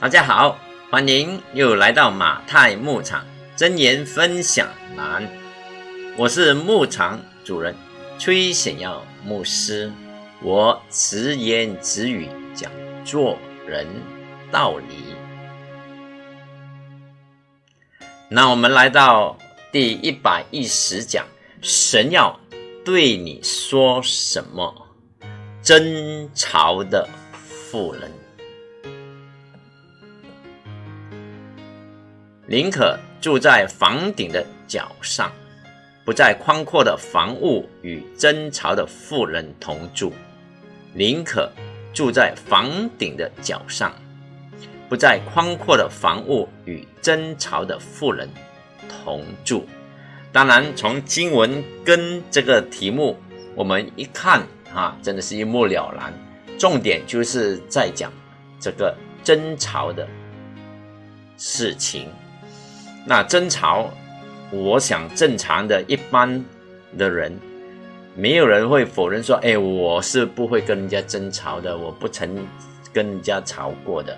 大家好，欢迎又来到马太牧场真言分享栏，我是牧场主人崔显耀牧师，我直言直语讲做人道理。那我们来到第一百一十讲，神要对你说什么？争吵的妇人。宁可住在房顶的角上，不在宽阔的房屋与争吵的妇人同住；宁可住在房顶的角上，不在宽阔的房屋与争吵的妇人同住。当然，从经文跟这个题目，我们一看啊，真的是一目了然。重点就是在讲这个争吵的事情。那争吵，我想正常的一般的人，没有人会否认说：“哎，我是不会跟人家争吵的，我不曾跟人家吵过的。”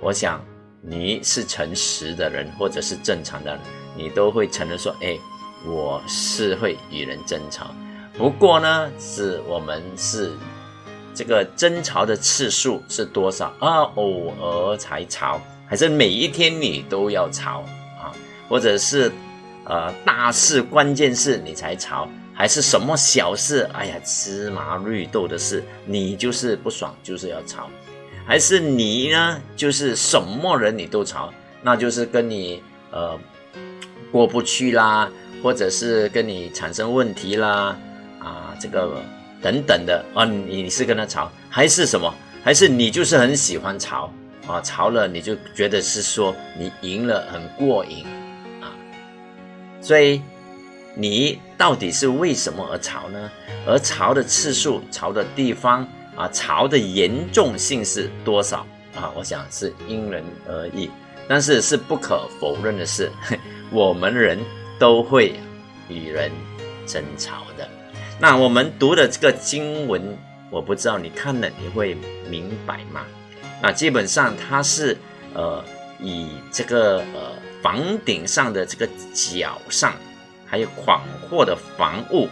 我想你是诚实的人，或者是正常的人，你都会承认说：“哎，我是会与人争吵。”不过呢，是我们是这个争吵的次数是多少啊？偶尔才吵，还是每一天你都要吵？或者是，呃，大事关键事你才吵，还是什么小事？哎呀，芝麻绿豆的事，你就是不爽，就是要吵，还是你呢？就是什么人你都吵，那就是跟你呃过不去啦，或者是跟你产生问题啦，啊，这个等等的啊，你是跟他吵，还是什么？还是你就是很喜欢吵啊？吵了你就觉得是说你赢了，很过瘾。所以，你到底是为什么而吵呢？而吵的次数、吵的地方啊、吵的严重性是多少啊？我想是因人而异。但是是不可否认的是，我们人都会与人争吵的。那我们读的这个经文，我不知道你看了你会明白吗？那基本上它是呃以这个呃。房顶上的这个角上，还有广阔的房屋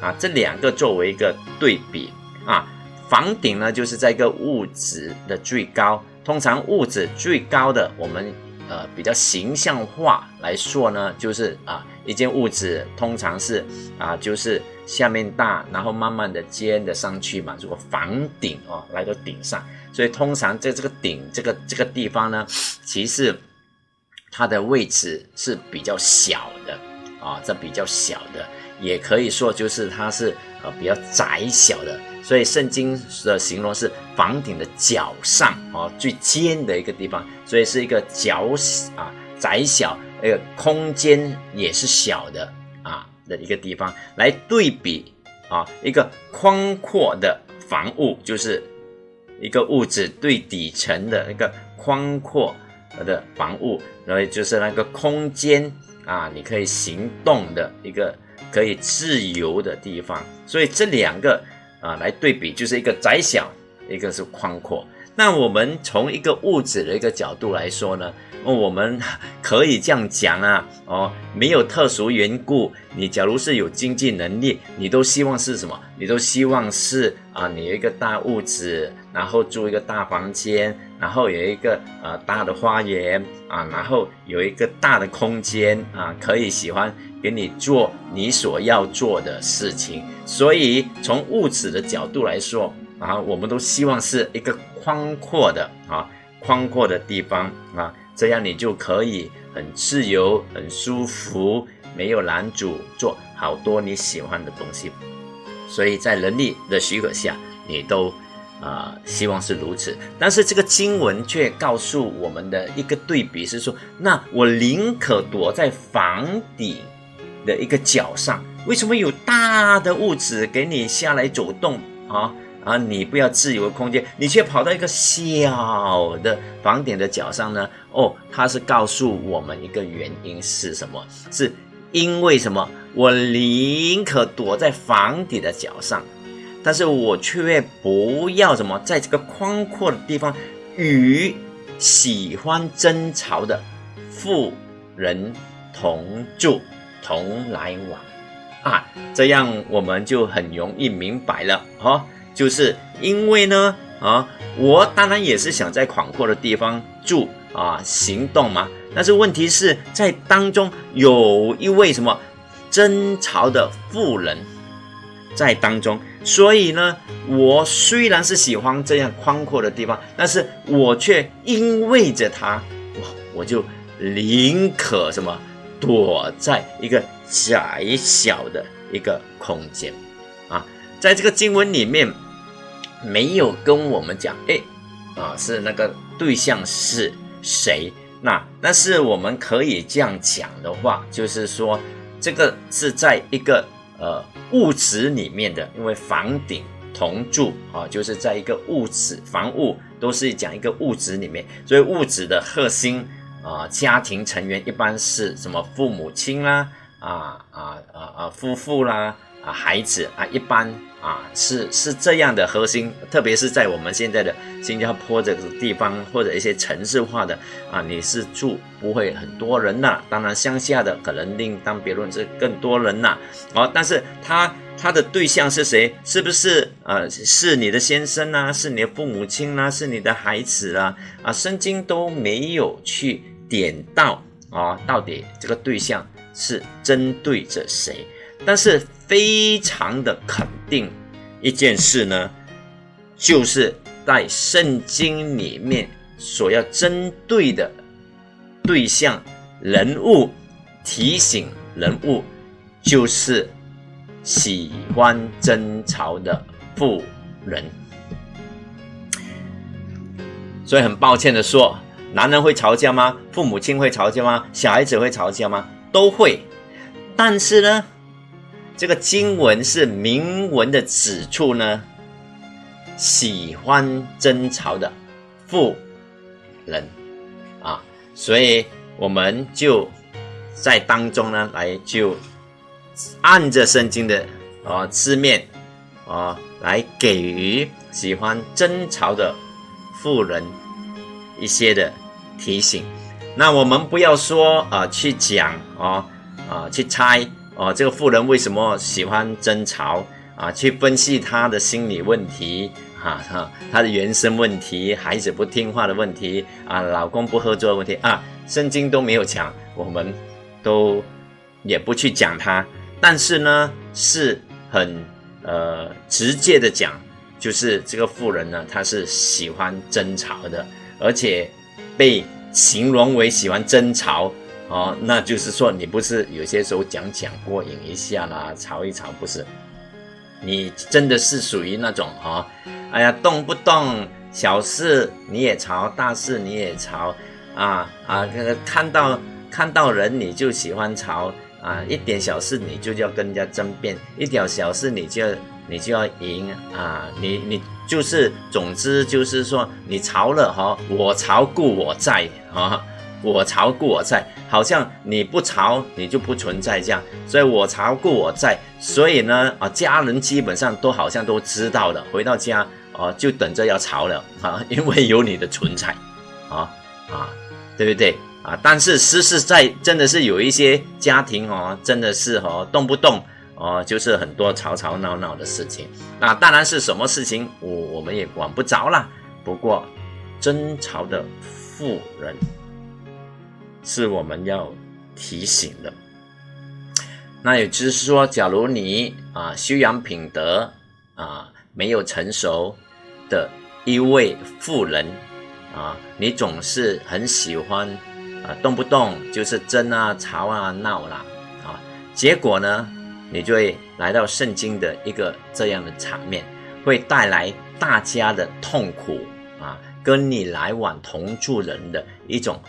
啊，这两个作为一个对比啊。房顶呢，就是在一个物质的最高。通常物质最高的，我们呃比较形象化来说呢，就是啊一间屋子通常是啊就是下面大，然后慢慢的尖的上去嘛。如果房顶哦来到顶上，所以通常在这个顶这个这个地方呢，其实。它的位置是比较小的啊，这比较小的，也可以说就是它是呃比较窄小的，所以圣经的形容是房顶的角上啊最尖的一个地方，所以是一个角啊窄小，那个空间也是小的啊的一个地方，来对比啊一个宽阔的房屋，就是一个屋子最底层的一个宽阔。的房屋，然后就是那个空间啊，你可以行动的一个可以自由的地方。所以这两个啊来对比，就是一个窄小，一个是宽阔。那我们从一个物质的一个角度来说呢？那我们可以这样讲啊，哦，没有特殊缘故，你假如是有经济能力，你都希望是什么？你都希望是啊，你有一个大物质，然后住一个大房间，然后有一个呃大的花园啊，然后有一个大的空间啊，可以喜欢给你做你所要做的事情。所以从物质的角度来说啊，我们都希望是一个宽阔的啊，宽阔的地方啊。这样你就可以很自由、很舒服，没有拦阻，做好多你喜欢的东西。所以在能力的许可下，你都啊希望是如此。但是这个经文却告诉我们的一个对比是说：那我宁可躲在房顶的一个角上。为什么有大的物质给你下来走动啊？啊，你不要自由的空间，你却跑到一个小的房顶的角上呢？哦，他是告诉我们一个原因是什么？是因为什么？我宁可躲在房顶的角上，但是我却不要什么，在这个宽阔的地方与喜欢争吵的妇人同住同来往啊，这样我们就很容易明白了哈，就是因为呢啊，我当然也是想在广阔的地方住啊，行动嘛，但是问题是在当中有一位什么争吵的妇人。在当中，所以呢，我虽然是喜欢这样宽阔的地方，但是我却因为着它，我我就宁可什么躲在一个窄小的一个空间啊，在这个经文里面没有跟我们讲，哎，啊是那个对象是谁？那但是我们可以这样讲的话，就是说这个是在一个。呃，物质里面的，因为房顶同住啊，就是在一个物质房屋，都是讲一个物质里面，所以物质的核心啊，家庭成员一般是什么父母亲啦，啊啊啊啊夫妇啦。啊，孩子啊，一般啊是是这样的核心，特别是在我们现在的新加坡这个地方或者一些城市化的啊，你是住不会很多人呐。当然乡下的可能另当别论，是更多人呐。哦，但是他他的对象是谁？是不是呃是你的先生啊？是你的父母亲啊？是你的孩子啊？啊，圣经都没有去点到啊，到底这个对象是针对着谁？但是非常的肯定一件事呢，就是在圣经里面所要针对的对象人物提醒人物，就是喜欢争吵的妇人。所以很抱歉的说，男人会吵架吗？父母亲会吵架吗？小孩子会吵架吗？都会。但是呢？这个经文是明文的指出呢，喜欢争吵的妇人啊，所以我们就在当中呢，来就按着圣经的啊字面啊来给予喜欢争吵的妇人一些的提醒。那我们不要说啊去讲啊啊去猜。哦，这个妇人为什么喜欢争吵啊？去分析她的心理问题啊，哈，她的原生问题，孩子不听话的问题啊，老公不合作的问题啊，圣经都没有讲，我们都也不去讲它。但是呢，是很呃直接的讲，就是这个妇人呢，她是喜欢争吵的，而且被形容为喜欢争吵。哦，那就是说，你不是有些时候讲讲过瘾一下啦，吵一吵，不是？你真的是属于那种哦，哎呀，动不动小事你也吵，大事你也吵，啊啊，看到看到人你就喜欢吵啊，一点小事你就要跟人家争辩，一点小事你就你就要赢啊，你你就是，总之就是说，你吵了哈，我吵故我在啊。我朝故我在，好像你不朝你就不存在这样，所以我朝故我在，所以呢啊，家人基本上都好像都知道了，回到家啊就等着要吵了啊，因为有你的存在，啊啊，对不对啊？但是实实在真的是有一些家庭哦，真的是哦动不动哦就是很多吵吵闹闹的事情，那当然是什么事情我我们也管不着啦。不过争吵的妇人。是我们要提醒的。那也就是说，假如你啊修养品德啊没有成熟的一位妇人啊，你总是很喜欢啊动不动就是争啊吵啊闹啦啊，结果呢，你就会来到圣经的一个这样的场面，会带来大家的痛苦啊，跟你来往同住人的一种。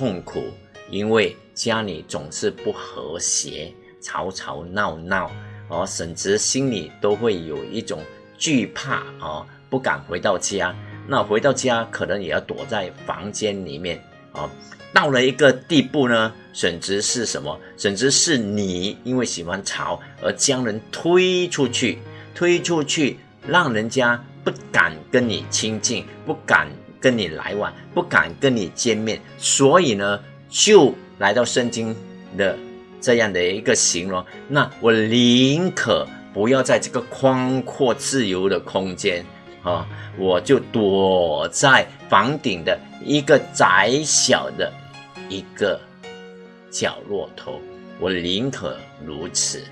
痛苦，因为家里总是不和谐，吵吵闹闹，哦，甚至心里都会有一种惧怕，哦，不敢回到家。那回到家，可能也要躲在房间里面，哦，到了一个地步呢，甚至是什么？甚至是你因为喜欢吵而将人推出去，推出去，让人家不敢跟你亲近，不敢跟你来往，不敢跟你见面，所以呢，就来到圣经的这样的一个形容。那我宁可不要在这个宽阔自由的空间啊，我就躲在房顶的一个窄小的一个角落头。我宁可如此，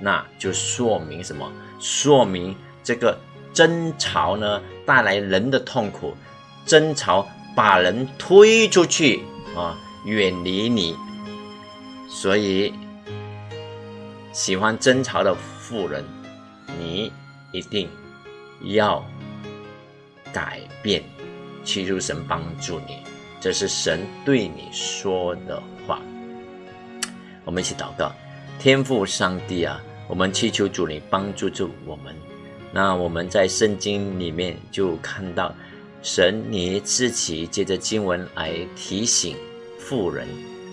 那就说明什么？说明这个争吵呢，带来人的痛苦。争吵把人推出去啊，远离你。所以，喜欢争吵的妇人，你一定要改变，祈求神帮助你。这是神对你说的话。我们一起祷告，天父上帝啊，我们祈求主你帮助助我们。那我们在圣经里面就看到。神，你自己借着经文来提醒富人。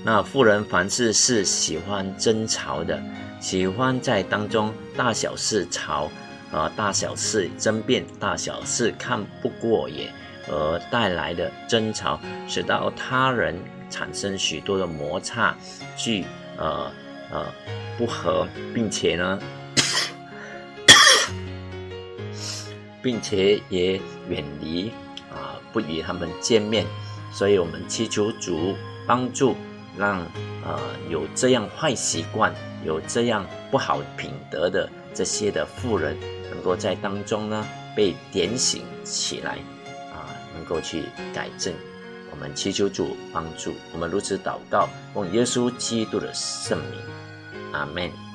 那富人凡事是喜欢争吵的，喜欢在当中大小事吵，啊，大小事争辩，大小事看不过眼，而带来的争吵，使到他人产生许多的摩擦，去呃呃不和，并且呢，并且也远离。不与他们见面，所以我们祈求主帮助，让呃有这样坏习惯、有这样不好品德的这些的富人，能够在当中呢被点醒起来，啊，能够去改正。我们祈求主帮助，我们如此祷告，奉耶稣基督的圣名，阿门。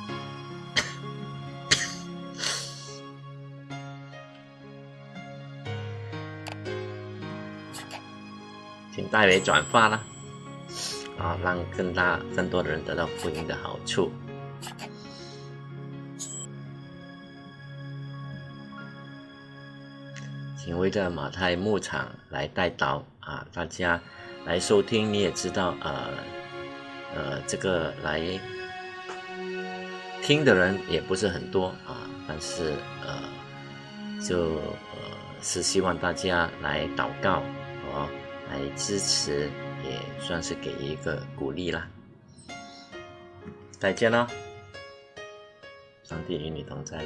请代为转发啦，啊，让更大、更多的人得到福音的好处。请为这马太牧场来带祷啊，大家来收听，你也知道，呃，呃，这个来听的人也不是很多啊，但是呃，就呃是希望大家来祷告。来支持，也算是给一个鼓励啦。再见了，上帝与你同在。